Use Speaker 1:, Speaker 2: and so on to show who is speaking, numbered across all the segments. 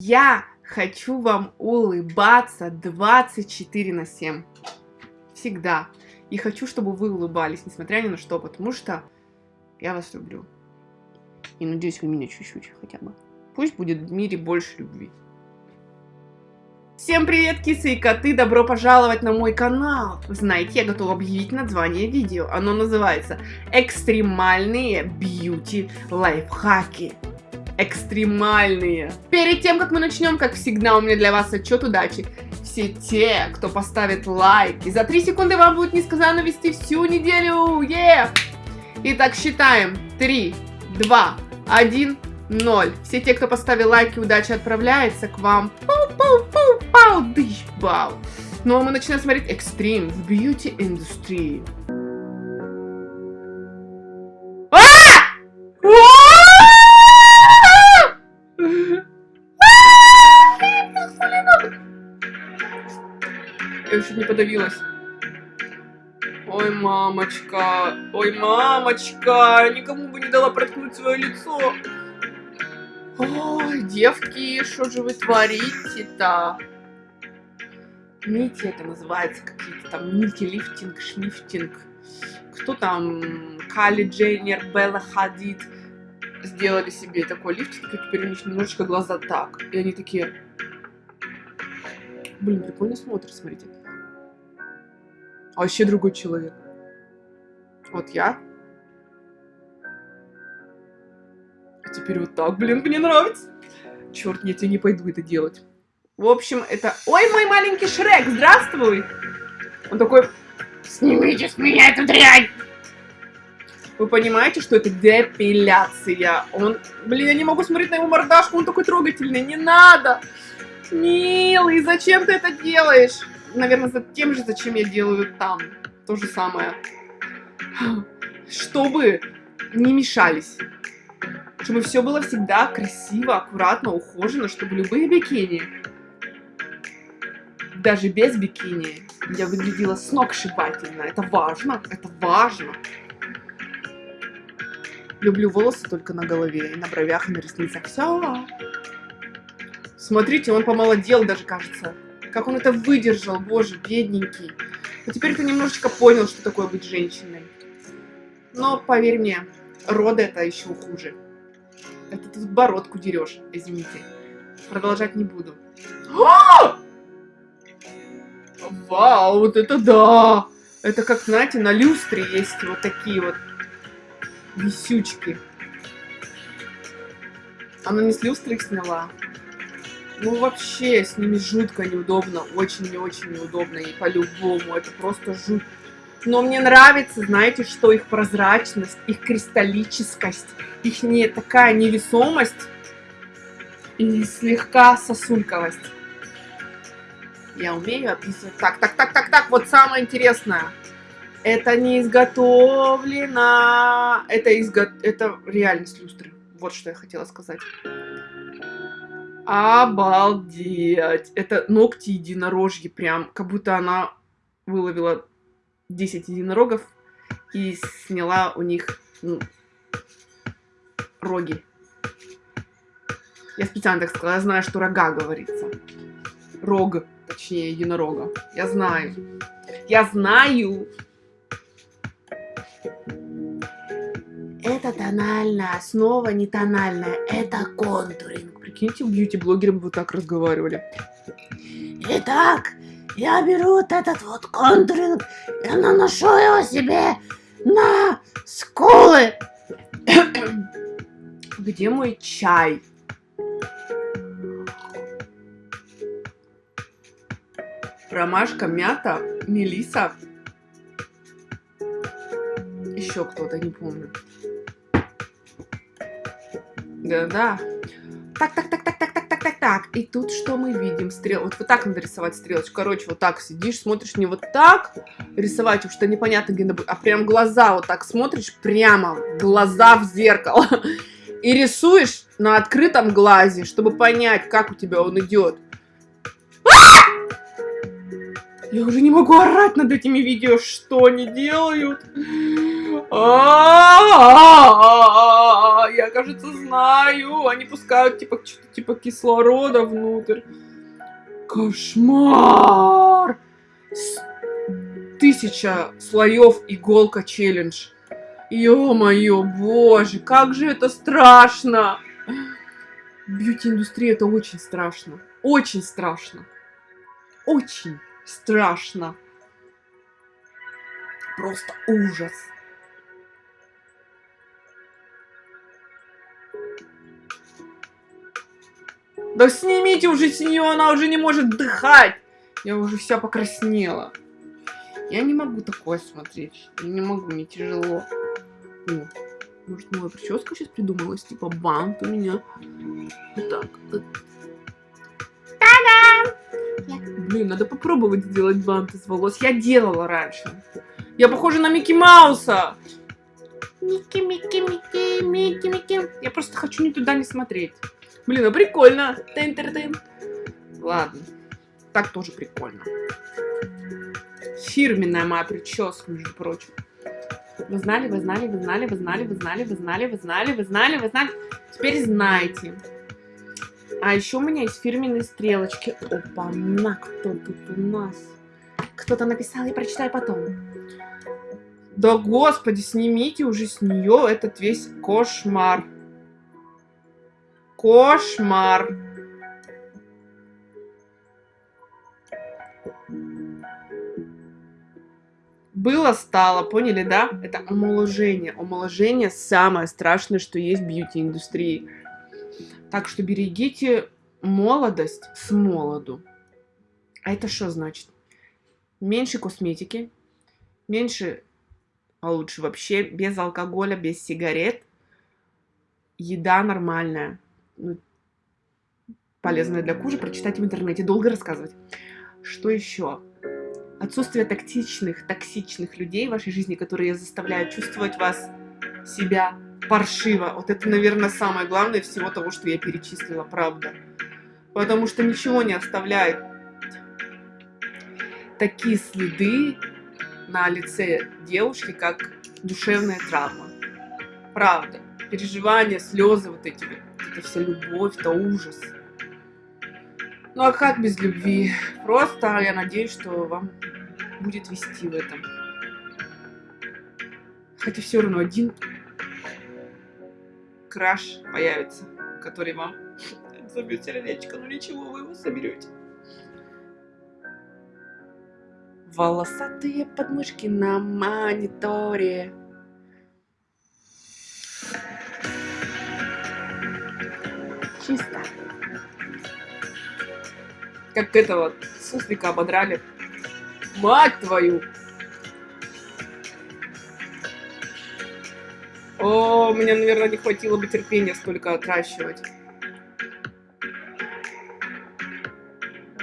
Speaker 1: Я хочу вам улыбаться 24 на 7. Всегда. И хочу, чтобы вы улыбались, несмотря ни на что, потому что я вас люблю. И надеюсь, вы меня чуть-чуть хотя бы. Пусть будет в мире больше любви. Всем привет, кисы и коты! Добро пожаловать на мой канал! Знаете, я готова объявить название видео. Оно называется «Экстремальные бьюти лайфхаки». Экстремальные. Перед тем, как мы начнем, как всегда, у меня для вас отчет удачи. Все те, кто поставит лайк, и за 3 секунды вам будет несказанно вести всю неделю. Yeah! Итак, считаем. 3, 2, 1, 0. Все те, кто поставил лайки, удача отправляется к вам. Пау-пау-пау-пау, дыщ-бау. Ну а мы начинаем смотреть Extreme в Beauty Я чуть не подавилась. Ой, мамочка, ой, мамочка, никому бы не дала проткнуть свое лицо. Ой, девки, что же вы творите-то? Нити это называется, какие-то там нити, лифтинг, шнифтинг. Кто там, Кали Джейнер, Белла Хадид сделали себе такой лифтинг, и теперь у них немножечко глаза так. И они такие... Блин, прикольно смотрят, смотрите. А вообще другой человек. Вот я А теперь вот так, блин, мне нравится. Черт, нет, я не пойду это делать. В общем, это... Ой, мой маленький Шрек, здравствуй! Он такой... Снимите с меня эту дрянь! Вы понимаете, что это депиляция? Он... Блин, я не могу смотреть на его мордашку, он такой трогательный. Не надо! Милый, зачем ты это делаешь? Наверное, за тем же, зачем я делаю там. То же самое. Чтобы не мешались чтобы все было всегда красиво, аккуратно, ухожено, чтобы любые бикини, даже без бикини, я выглядела сногсшибательно. Это важно, это важно. Люблю волосы только на голове, и на бровях, и на ресницах. Все. Смотрите, он помолодел даже, кажется. Как он это выдержал, боже, бедненький. Но теперь ты немножечко понял, что такое быть женщиной. Но, поверь мне, роды это еще хуже. Это ты бородку дерешь, извините. Продолжать не буду. Вау, вот это да! Это как, знаете, на люстре есть вот такие вот висючки. Она не с люстры их сняла. Ну, вообще, с ними жутко неудобно. Очень и очень неудобно. И по-любому. Это просто жуть. Но мне нравится, знаете, что их прозрачность, их кристаллическость, их не такая невесомость и слегка сосульковость. Я умею описывать. Так, так, так, так, так, вот самое интересное. Это не изготовлено. Это, изго... это реальность люстры. Вот что я хотела сказать. Обалдеть. Это ногти единорожьи прям. Как будто она выловила 10 единорогов и сняла у них ну, роги. Я специально так сказала, я знаю, что рога говорится. Рог, точнее, единорога. Я знаю. Я знаю. Это тональная основа, не тональная. Это контуринг. Прикиньте, бьюти-блогеры бы вот так разговаривали. Итак, я беру вот этот вот контуринг и наношу его себе на скулы. Где мой чай? Ромашка, мята, мелиса. Еще кто-то, не помню. Да-да. Так, так, так, так, так, так, так, так, так. И тут что мы видим? Стрел. Вот вот так надо рисовать стрелочку. Короче, вот так сидишь, смотришь не вот так рисовать, потому что непонятно, где а прям глаза вот так смотришь, прямо глаза в зеркало. И рисуешь на открытом глазе, чтобы понять, как у тебя он идет. Я уже не могу орать над этими видео, что они делают. Я я, кажется, знаю. Они пускают, типа, что-то типа кислорода внутрь. Кошмар! С- Тысяча слоев иголка челлендж. Ё-моё, боже, как же это страшно! Бьюти-индустрия это очень страшно. Очень страшно. Очень страшно. Просто ужас. Да снимите уже с нее, она уже не может дыхать. Я уже вся покраснела. Я не могу такое смотреть. Я не могу, мне тяжело. О, может, новая прическа сейчас придумалась? Типа бант у меня. Вот так. вот. Блин, надо попробовать сделать бант из волос. Я делала раньше. Я похожа на Микки Мауса. Микки, Микки, Микки, Микки, Микки. Я просто хочу ни туда не смотреть. Блин, ну прикольно. тын тын тын Ладно. Так тоже прикольно. Фирменная моя прическа, между прочим. Вы знали, вы знали, вы знали, вы знали, вы знали, вы знали, вы знали, вы знали, вы знали. Теперь знаете. А еще у меня есть фирменные стрелочки. Опа, на кто тут у нас? Кто-то написал, я прочитаю потом. Да господи, снимите уже с нее этот весь кошмар. Кошмар. Было, стало, поняли, да? Это омоложение. Омоложение самое страшное, что есть в бьюти-индустрии. Так что берегите молодость с молоду. А это что значит? Меньше косметики, меньше, а лучше вообще без алкоголя, без сигарет. Еда нормальная. Ну, полезная для кожи, прочитать в интернете, долго рассказывать. Что еще? Отсутствие токсичных, токсичных людей в вашей жизни, которые заставляют чувствовать вас, себя паршиво. Вот это, наверное, самое главное всего того, что я перечислила, правда. Потому что ничего не оставляет такие следы на лице девушки, как душевная травма. Правда. Переживания, слезы, вот эти вот, это вся любовь, это ужас. Ну а как без любви? Просто я надеюсь, что вам будет вести в этом. Хотя все равно один краш появится, который вам забьет сердечко. Ну ничего, вы его соберете. Волосатые подмышки на мониторе. Чисто. Как это вот, суслика ободрали. Мать твою! О, мне, наверное, не хватило бы терпения столько отращивать.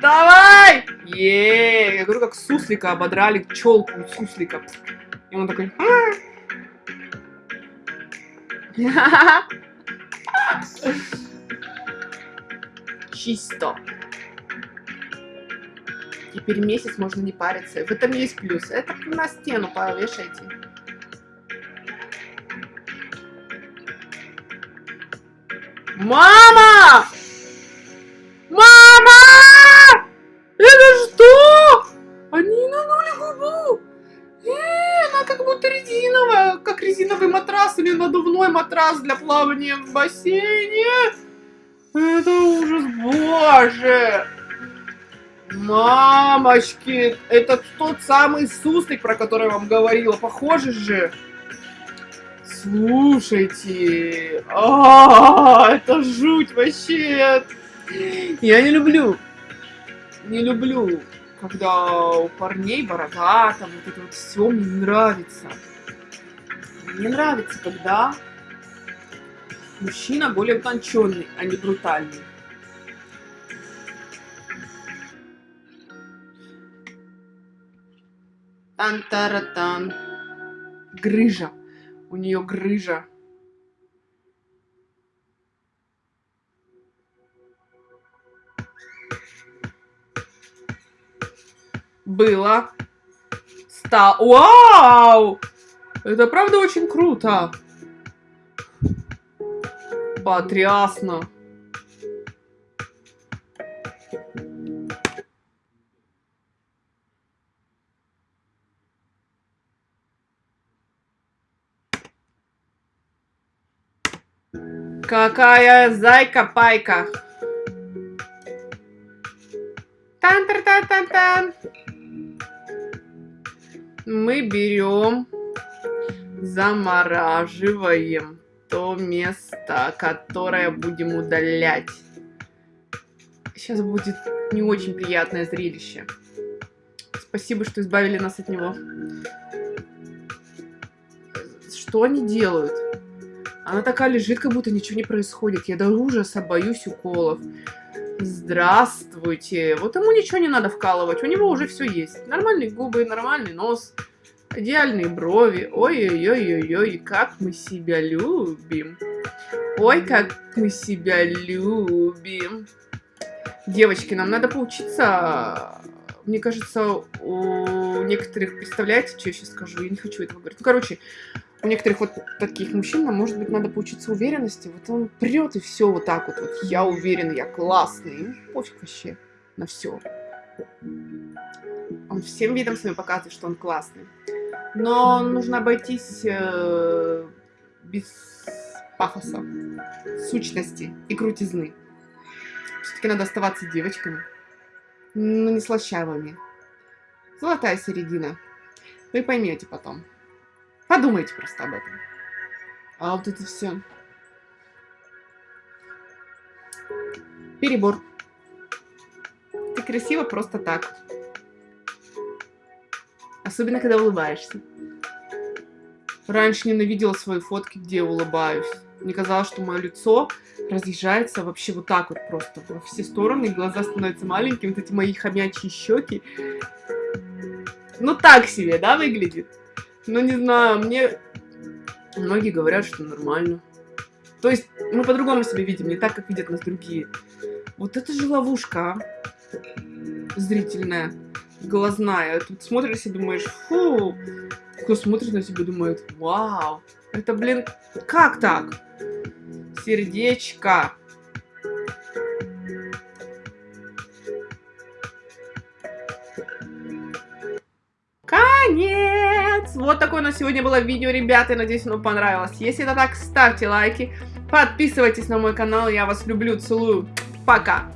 Speaker 1: Давай! Е, я говорю, как суслика ободрали, челку суслика. И он такой... «А». Чисто. Теперь месяц можно не париться. В этом есть плюс. Это на стену повешайте. Мама! Мама! Это что? Они нанули губу. Э, она как будто резиновая, как резиновый матрас или надувной матрас для плавания в бассейне. Это ужас, боже! Мамочки, это тот самый суслик, про который я вам говорила. Похоже же. Слушайте. А, это жуть вообще. Я не люблю. Не люблю, когда у парней борода, там вот это вот все мне не нравится. Мне нравится, когда мужчина более утонченный, а не брутальный. Тан-таратан. Грыжа. У нее грыжа. Было. Стал. Вау! Это правда очень круто. Потрясно. Какая зайка-пайка. Тан-тан-тан-тан-тан. Мы берем, замораживаем то место, которое будем удалять. Сейчас будет не очень приятное зрелище. Спасибо, что избавили нас от него. Что они делают? Она такая лежит, как будто ничего не происходит. Я до ужаса боюсь уколов. Здравствуйте. Вот ему ничего не надо вкалывать. У него уже все есть. Нормальные губы, нормальный нос. Идеальные брови. Ой-ой-ой-ой-ой, как мы себя любим. Ой, как мы себя любим. Девочки, нам надо поучиться... Мне кажется, у некоторых... Представляете, что я сейчас скажу? Я не хочу этого говорить. Ну, короче, у некоторых вот таких мужчин, нам, может быть, надо поучиться уверенности. Вот он прет и все вот так вот. Вот я уверен, я классный. Пофиг вообще на все. Он всем видом своим показывает, что он классный. Но нужно обойтись э, без пафоса, сущности и крутизны. Все-таки надо оставаться девочками, но не слащавыми. Золотая середина. Вы поймете потом. Подумайте просто об этом. А вот это все. Перебор. Ты красиво просто так. Особенно, когда улыбаешься. Раньше ненавидела свои фотки, где я улыбаюсь. Мне казалось, что мое лицо разъезжается вообще вот так вот просто во все стороны, глаза становятся маленькими, вот эти мои хомячьи щеки. Ну так себе, да, выглядит? Ну, не знаю, мне... Многие говорят, что нормально. То есть, мы по-другому себя видим, не так, как видят нас другие. Вот это же ловушка, а? Зрительная, глазная. Тут смотришь и думаешь, фу. Кто смотрит на тебя, думает, вау. Это, блин, как так? Сердечко. Конец! Вот такое у нас сегодня было видео, ребята. Надеюсь, оно понравилось. Если это так, ставьте лайки. Подписывайтесь на мой канал. Я вас люблю, целую. Пока!